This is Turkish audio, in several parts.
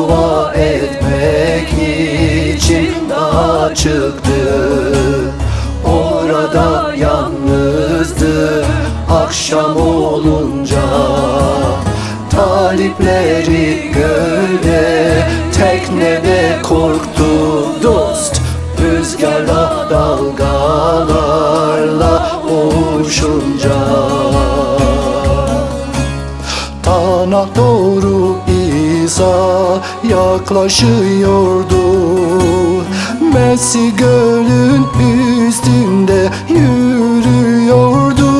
dua etmek için daha çıktı. Orada yalnızdı akşam olunca. Talipleri gölde teknede korktu dost. Rüzgarla dalgalarla boğuşunca Tana doğru İsa yaklaşıyordu. Messi gölün üstünde yürüyordu.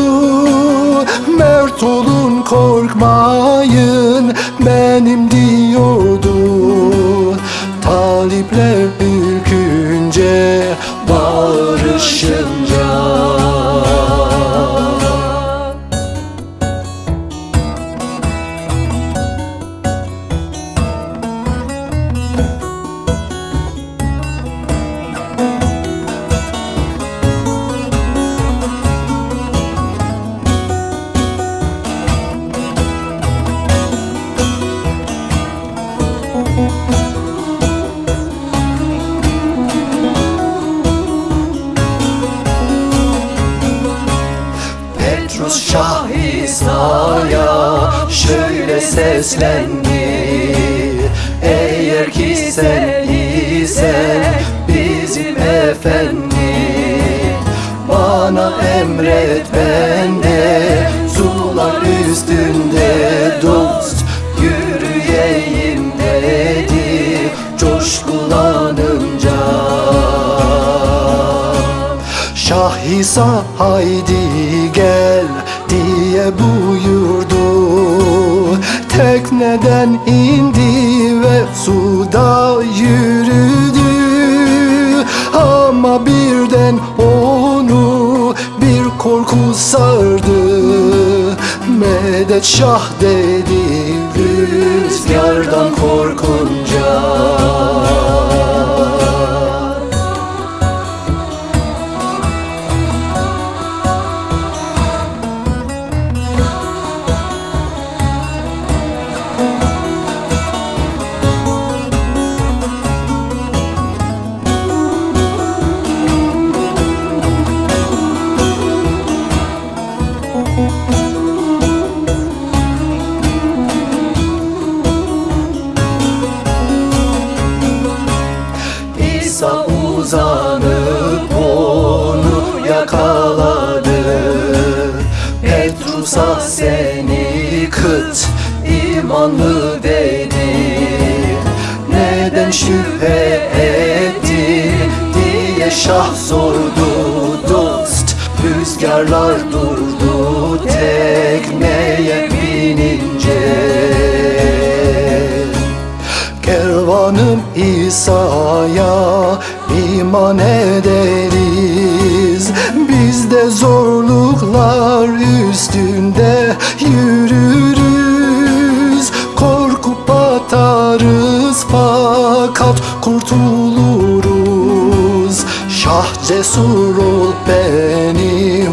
Mert olun korkmayın benim diyordu. Talipler ürkünce bağırışınca Petrus Şah İsa'ya şöyle seslendi. Eğer ki sen isen bizim efendi. Bana emret ben de sular üstünde dost Yürüyeyim dedi. Coşkulanınca Şah İsa haydi gel diye buyurdu. Tekneden indi ve suda yürüdü. Ama birden onu bir korku sardı. Medet Şah dedi rüzgardan korkunca yakaladı Petrus'a seni kıt imanlı dedi. Neden şüphe etti diye şah sordu. Dost Rüzgarlar durdu tekneye binince. Kervanım İsa'ya iman de zorluklar üstünde yürürüz. Korkup batarız fakat kurtuluruz. Şah cesur ol benim